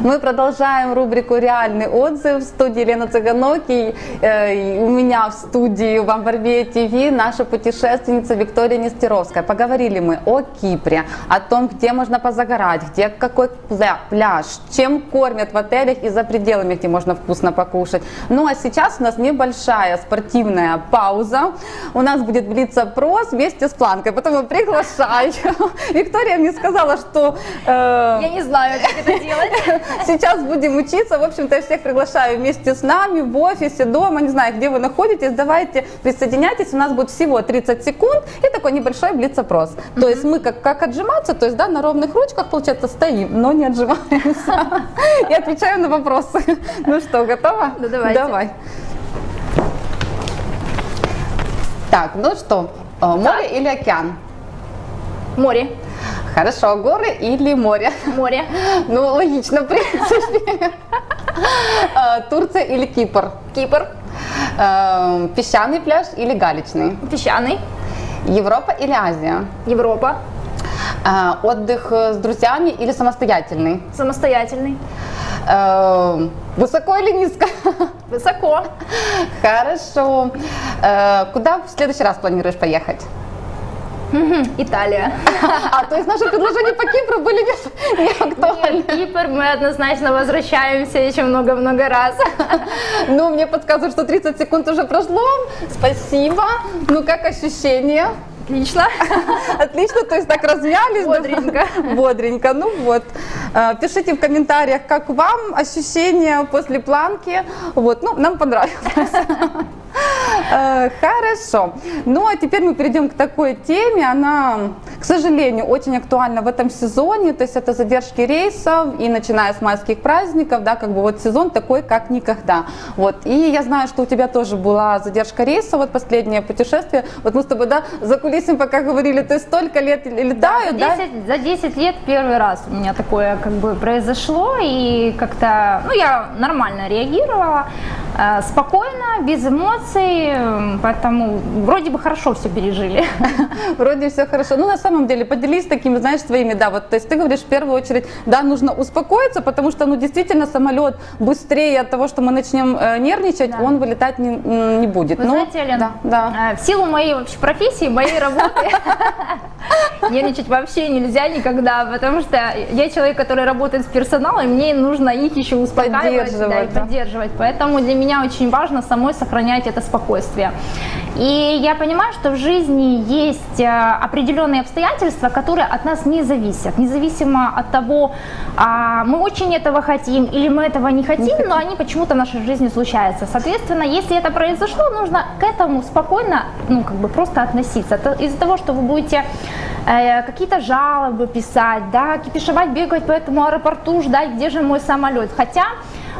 Мы продолжаем рубрику «Реальный отзыв» в студии Лена Цыганоки. Э, У меня в студии в Амбарбе ТВ наша путешественница Виктория Нестеровская. Поговорили мы о Кипре, о том, где можно позагорать, где какой пля- пляж, чем кормят в отелях и за пределами, где можно вкусно покушать. Ну а сейчас у нас небольшая спортивная пауза. У нас будет блиц-опрос вместе с планкой, поэтому приглашаю. Виктория мне сказала, что э, Я не знаю, как это делать. Сейчас будем учиться. В общем-то, я всех приглашаю вместе с нами в офисе, дома, не знаю, где вы находитесь. Давайте присоединяйтесь. У нас будет всего 30 секунд и такой небольшой блиц-опрос. То есть мы как, как отжиматься, то есть да, на ровных ручках, получается, стоим, но не отжимаемся. И отвечаю на вопросы. Ну что, готова? Ну, давайте. Давай. Так, ну что, э, море или океан? Море. Хорошо, горы или море? Море. Ну, логично, в принципе. Э, Турция или Кипр? Кипр. Э, Песчаный пляж или галечный? Песчаный. Европа или Азия? Европа. Э, Отдых с друзьями или самостоятельный? Самостоятельный. Высоко или низко? Высоко. Хорошо. Куда в следующий раз планируешь поехать? Италия. А, то есть наши предложения по Кипру были не, не актуальны? Нет, Кипр мы однозначно возвращаемся еще много-много раз. Ну, мне подсказывают, что 30 секунд уже прошло. Спасибо. Ну, как ощущения? Отлично. Отлично, то есть так размялись. Бодренько. Бодренько, ну вот. Э, Пишите в комментариях, как вам ощущения после планки. Вот, ну, нам понравилось. Э, Хорошо. Ну, а теперь мы перейдем к такой теме. Она, к сожалению, очень актуальна в этом сезоне. То есть это задержки рейсов и начиная с майских праздников, да, как бы вот сезон такой, как никогда. Вот. И я знаю, что у тебя тоже была задержка рейса, вот последнее путешествие. Вот мы с тобой, да, за кулисами пока говорили, ты столько лет летают, да? 10 за 10 лет первый раз у меня такое как бы произошло, и как-то, ну, я нормально реагировала, спокойно, без эмоций, поэтому вроде бы хорошо все пережили. Вроде все хорошо. Ну, на самом деле, поделись такими, знаешь, своими, да, вот, то есть ты говоришь, в первую очередь, да, нужно успокоиться, потому что, ну, действительно, самолет быстрее от того, что мы начнем э, нервничать, Да. он вылетать не, не будет. Вы Ну, знаете, Лен, да, да. э, в силу моей вообще профессии, моей работы, нервничать вообще нельзя никогда, потому что я человек, который работает с персоналом, и мне нужно их еще успокаивать да, и Поддерживать, да. поддерживать. Поэтому для меня очень важно самой сохранять это спокойствие. И я понимаю, что в жизни есть э, определенные обстоятельства, которые от нас не зависят. Независимо от того, а, мы очень этого хотим или мы этого не хотим, но они почему-то в нашей жизни случаются. Соответственно, если это произошло, нужно к этому спокойно, ну, как бы просто относиться. Из-за того, что вы будете какие-то жалобы писать, да, кипишевать, бегать по этому аэропорту, ждать, где же мой самолет. Хотя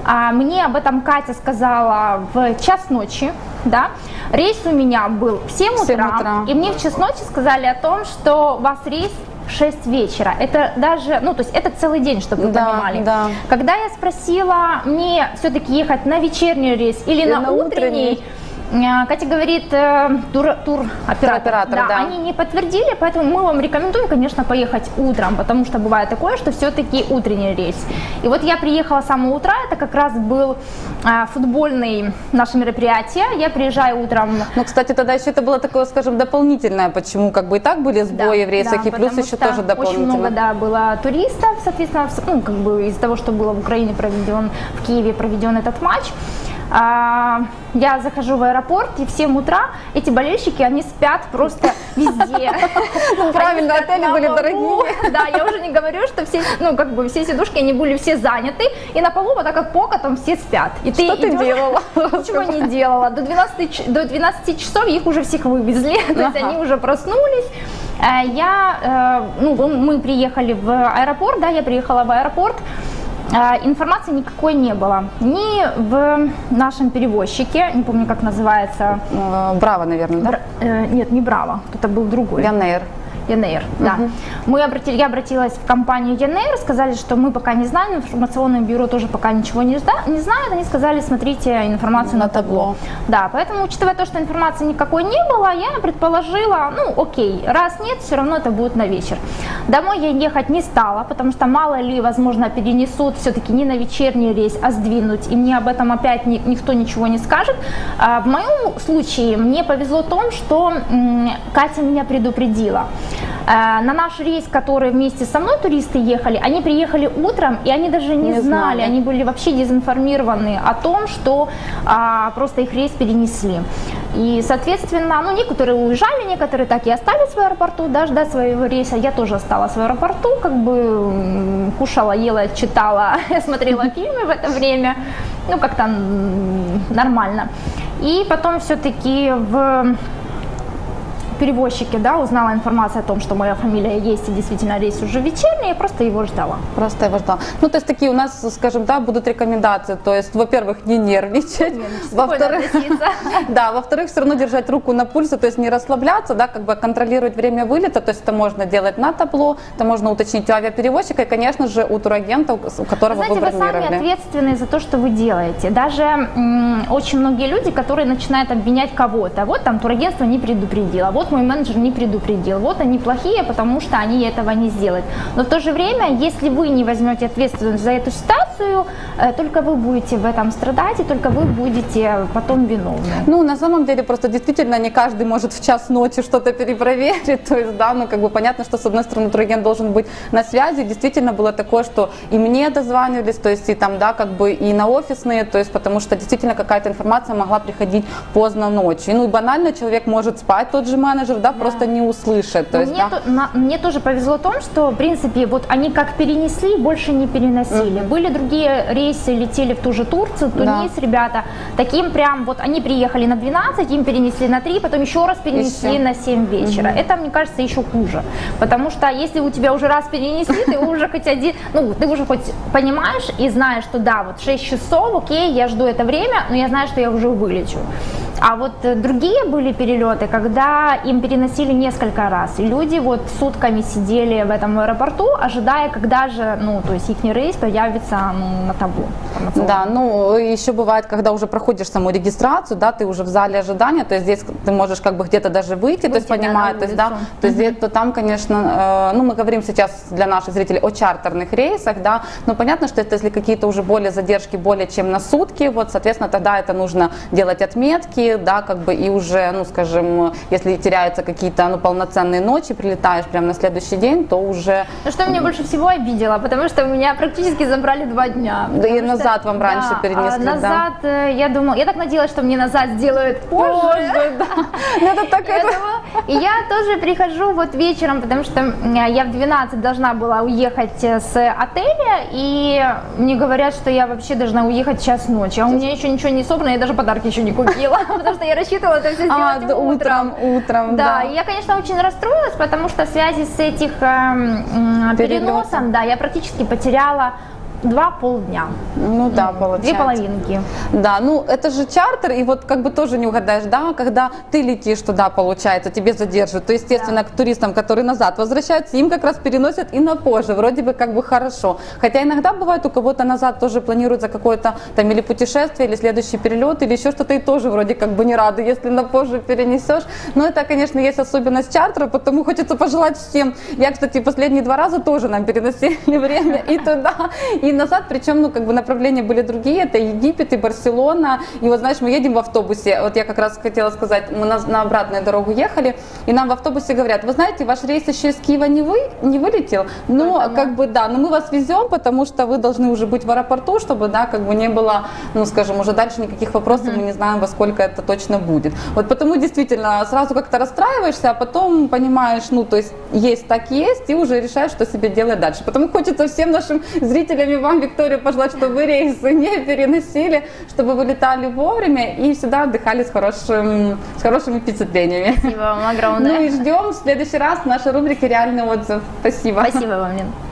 а, мне об этом Катя сказала в час ночи, да. Рейс у меня был в 7 В 7 утра, утра. и мне в час ночи сказали о том, что у вас рейс в 6 вечера. Это даже, ну, то есть это целый день, чтобы вы Да, понимали. да. Когда я спросила, мне все-таки ехать на вечерний рейс или, Или на, на утренний, утренний. Э, Катя говорит, э, тур, тур оператор, Туроператор, да. они не подтвердили, поэтому мы вам рекомендуем, конечно, поехать утром, потому что бывает такое, что все-таки утренний рейс. И вот я приехала с самого утра, это как раз был а, футбольный наше мероприятие, я приезжаю утром Ну, кстати, тогда еще это было такое, скажем, дополнительное, почему как бы и так были сбои в рейсах, да, и плюс еще тоже дополнительно. Очень много, да, было туристов, соответственно, ну, как бы из-за того, что было в Украине проведен, в Киеве проведен этот матч. А, я захожу в аэропорт, и в 7 утра эти болельщики, они спят просто везде. Ну, правильно, отели были дорогие. Да, я уже не говорю, что все, ну, как бы все сидушки, они были все заняты, и на полу вот так как пока там все спят. И Что ты делала? Ничего не делала. До 12, ч- до 12 часов их уже всех вывезли, то есть они уже проснулись. Э, Я, э, ну, мы приехали в аэропорт, да, я приехала в аэропорт, Информации никакой не было. Ни в нашем перевозчике, не помню, как называется, Э, Браво, наверное, да? Бра- э, нет, не Браво, это был другой. Янейр. ЯНР, да. Мы обратили, я обратилась в компанию ЯНР, сказали, что мы пока не знаем, информационное бюро тоже пока ничего не, зна- не знает. Они сказали, смотрите информацию на, На табло. Да, поэтому, учитывая то, что информации никакой не было, я предположила, ну, окей, раз нет, все равно это будет на вечер. Домой я ехать не стала, потому что мало ли, возможно, перенесут все-таки не на вечерний рейс, а сдвинуть, и мне об этом опять ни- никто ничего не скажет. А в моем случае мне повезло в том, что Катя меня предупредила. Э, На наш рейс, который вместе со мной туристы ехали, они приехали утром, и они даже не, Не знали, знали. они были вообще дезинформированы о том, что а, просто их рейс перенесли. И, соответственно, ну, некоторые уезжали, некоторые так и остались в аэропорту, да, ждать своего рейса. Я тоже осталась в аэропорту, как бы кушала, ела, читала, смотрела фильмы в это время. Ну, как-то нормально. И потом все-таки в перевозчике, да, узнала информацию о том, что моя фамилия есть, и действительно рейс уже вечерний, я просто его ждала. Просто его ждала. Ну, то есть такие у нас, скажем, да, будут рекомендации. То есть, во-первых, не нервничать. Спокойно Во-вторых, да, во-вторых, все равно держать руку на пульсе, то есть не расслабляться, да, как бы контролировать время вылета, то есть это можно делать на табло, это можно уточнить у авиаперевозчика и, конечно же, у турагента, у которого Знаете, вы вы сами бронировали. ответственны за то, что вы делаете. Даже очень многие люди, которые начинают обвинять кого-то. Вот там турагентство не предупредило, вот мой менеджер не предупредил, вот они плохие, потому что они этого не сделают. Но в то же время, если вы не возьмете ответственность за эту ситуацию, э, только вы будете в этом страдать, и только вы будете потом виновны. Ну, на самом деле, просто действительно не каждый может в час ночи что-то перепроверить. То есть, да, ну, как бы понятно, что, с одной стороны, турагент должен быть на связи. Действительно было такое, что и мне дозванивались, то есть, и там, да, как бы и на офисные, то есть, потому что действительно какая-то информация могла приходить поздно ночью. Ну, и банально человек может спать, тот же менеджер, да, просто не услышит. То Но есть, мне, да. то- на- мне тоже повезло в том, что, в принципе, вот они как перенесли, больше не переносили. Были другие рейсы, летели в ту же Турцию, Тунис, ребята. Таким прям, вот они приехали на 12, им перенесли на 3, потом еще раз перенесли Еще. на 7 вечера. Это, мне кажется, еще хуже. Потому что если у тебя уже раз перенесли, ты уже хоть один, ну, ты уже хоть понимаешь и знаешь, что да, вот 6 часов, окей, я жду это время, но я знаю, что я уже вылечу. А вот э, другие были перелеты, когда им переносили несколько раз. И люди вот сутками сидели в этом аэропорту, ожидая, когда же, ну, то есть их рейс появится ну, на табло. Да, ну еще бывает, когда уже проходишь саму регистрацию, да, ты уже в зале ожидания, то есть здесь ты можешь как бы где-то даже выйти, то есть Выйти, да, понимать, на то есть да, то есть где- то там, конечно, э, ну мы говорим сейчас для наших зрителей о чартерных рейсах, да, но понятно, что это если какие-то уже более задержки более чем на сутки, вот, соответственно, тогда это нужно делать отметки, да, как бы и уже, ну, скажем, если теряются какие-то, ну, полноценные ночи, прилетаешь прямо на следующий день, то уже Ну, что меня больше всего обидело, потому что меня практически забрали два дня. Да и Потому что- назад вам раньше да, перенесли, а да? назад, э, я думала, я так надеялась, что мне назад сделают позже. Позже, да. Ну, это так это- И я тоже прихожу вот вечером, потому что я в 12 должна была уехать э, с отеля, и мне говорят, что я вообще должна уехать час ночи, а у меня еще ничего не собрано, я даже подарки еще не купила, потому что я рассчитывала это все А, сделать да, утром. утром, утром, Да, да. я, конечно, очень расстроилась, потому что в связи с этих Перелетом. переносом, да, я практически потеряла два полдня, Ну да, две получается. половинки. Да, ну это же чартер, и вот как бы тоже не угадаешь, да, когда ты летишь туда, получается, тебе задерживают, то естественно к туристам, которые назад возвращаются, им как раз переносят и на позже, вроде бы как бы хорошо. Хотя иногда бывает у кого-то назад тоже планируется какое-то там или путешествие, или следующий перелет, или еще что-то, и тоже вроде как бы не рады, если на позже перенесешь. Но это, конечно, есть особенность чартера, потому хочется пожелать всем. Я, кстати, последние два раза тоже нам переносили время и туда, и назад, причем, ну, как бы направления были другие, это Египет и Барселона, и вот, знаешь, мы едем в автобусе, вот я как раз хотела сказать, мы на, на обратную дорогу ехали, и нам в автобусе говорят, вы знаете, ваш рейс еще из Киева не, вы, не вылетел, но Только мы. как бы, да, но мы вас везем, потому что вы должны уже быть в аэропорту, чтобы, да, как бы не было, ну, скажем, уже дальше никаких вопросов, мы не знаем, во сколько это точно будет. Вот потому действительно сразу как-то расстраиваешься, а потом понимаешь, ну, то есть есть так есть, и уже решаешь, что себе делать дальше. Потому хочется всем нашим зрителям вам, Виктория, пожелать, чтобы вы рейсы не переносили, чтобы вы летали вовремя и всегда отдыхали с, хорошим, с хорошими впечатлениями. Спасибо вам огромное. Ну и ждем в следующий раз в нашей рубрике «Реальный отзыв». Спасибо. Спасибо вам, Лен.